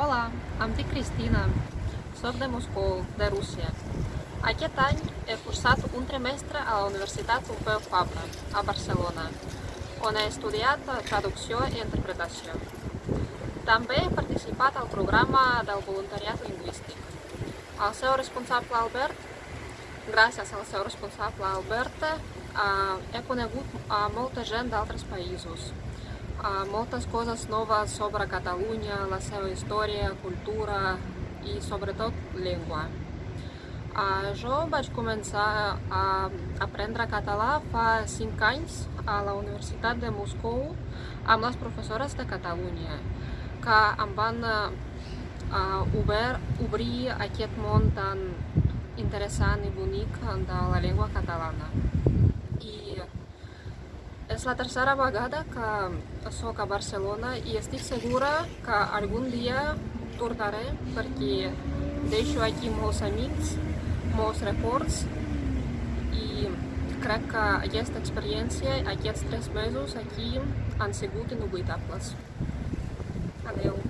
Hola, em dic Cristina, soc de Moscou, de Rússia. Aquest any he cursat un trimestre a la Universitat Pompeu Fabra, a Barcelona, on he estudiat traducció i interpretació. També he participat al programa del voluntariat lingüístic. El seu responsable Albert, gràcies al seu responsable Albert, eh, he conegut a molta gent d'altres països, moltes coses noves sobre Catalunya, la seva història, cultura i sobretot llengua. Jo vaig començar a aprendre català fa 5 anys a la Universitat de Moscou amb les professores de Catalunya que em van obert, obrir aquest món tan interessant i bonic de la llengua catalana. És la tercera vegada que soc a Barcelona i estic segura que algun dia tornaré perquè deixo aquí molts amics, molts records i crec que aquesta experiència, aquests tres mesos aquí han sigut inoblitables. Adeu!